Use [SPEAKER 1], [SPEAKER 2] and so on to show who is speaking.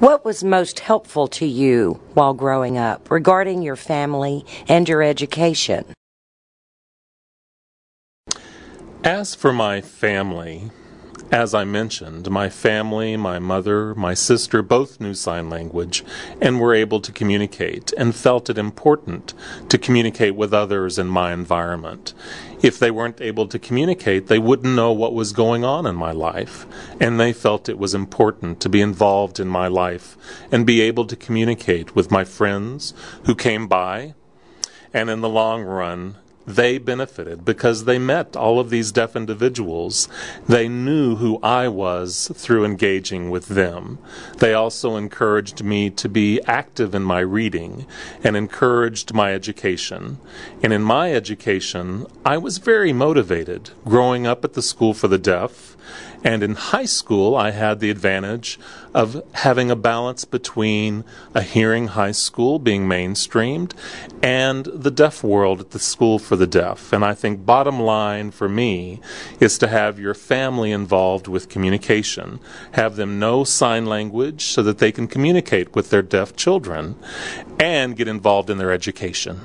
[SPEAKER 1] What was most helpful to you while growing up regarding your family and your education?
[SPEAKER 2] As for my family, as I mentioned, my family, my mother, my sister both knew sign language and were able to communicate and felt it important to communicate with others in my environment. If they weren't able to communicate, they wouldn't know what was going on in my life. And they felt it was important to be involved in my life and be able to communicate with my friends who came by and in the long run they benefited because they met all of these deaf individuals. They knew who I was through engaging with them. They also encouraged me to be active in my reading and encouraged my education. And in my education, I was very motivated growing up at the School for the Deaf and in high school, I had the advantage of having a balance between a hearing high school being mainstreamed and the deaf world at the school for the deaf. And I think bottom line for me is to have your family involved with communication. Have them know sign language so that they can communicate with their deaf children and get involved in their education.